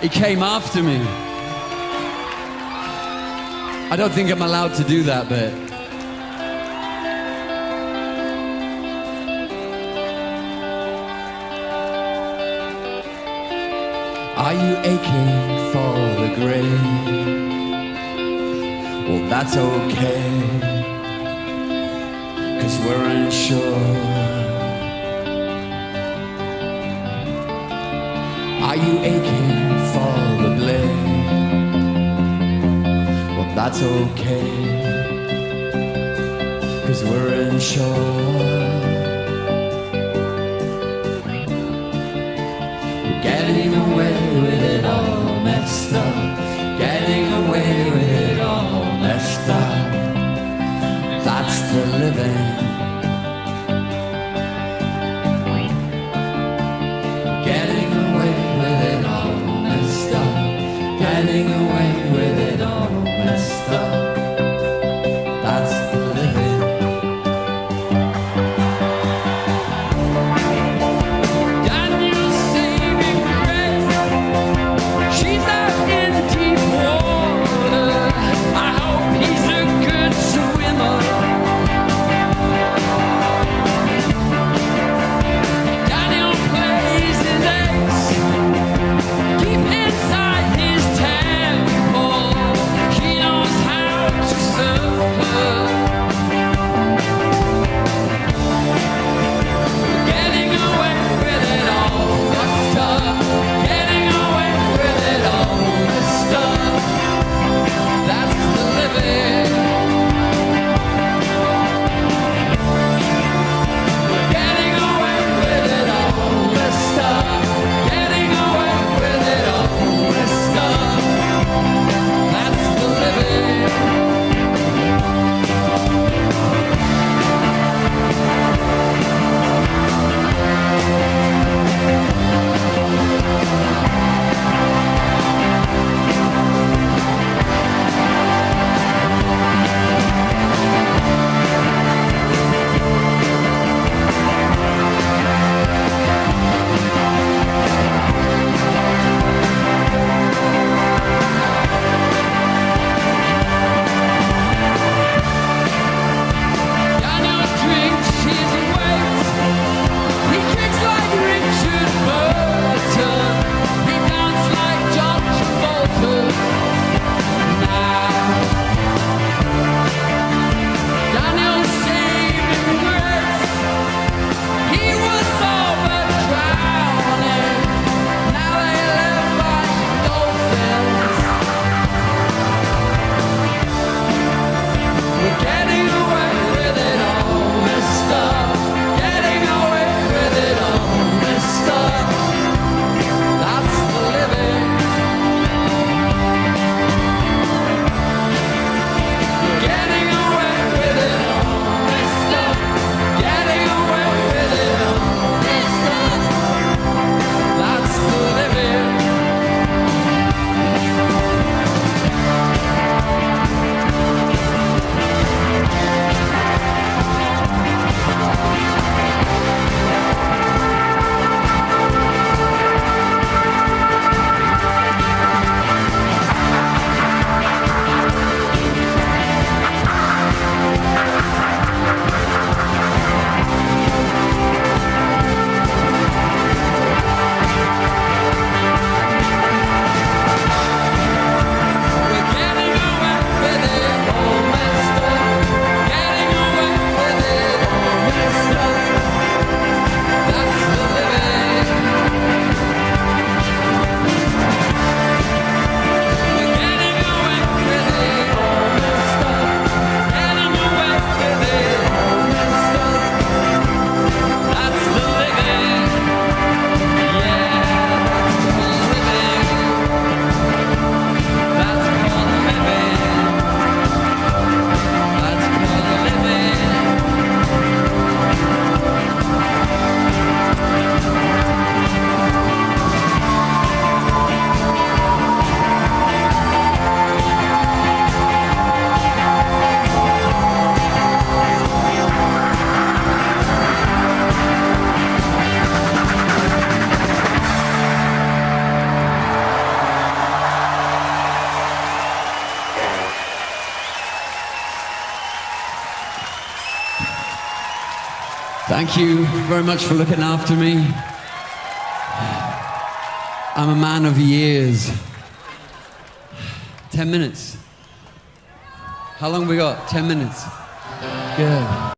He came after me. I don't think I'm allowed to do that but Are you aching for the grave? Well, that's okay. Cause we're unsure. Are you aching that's okay. Cause we're unsure. Getting away with it Thank you very much for looking after me. I'm a man of years. 10 minutes. How long we got? 10 minutes. Good.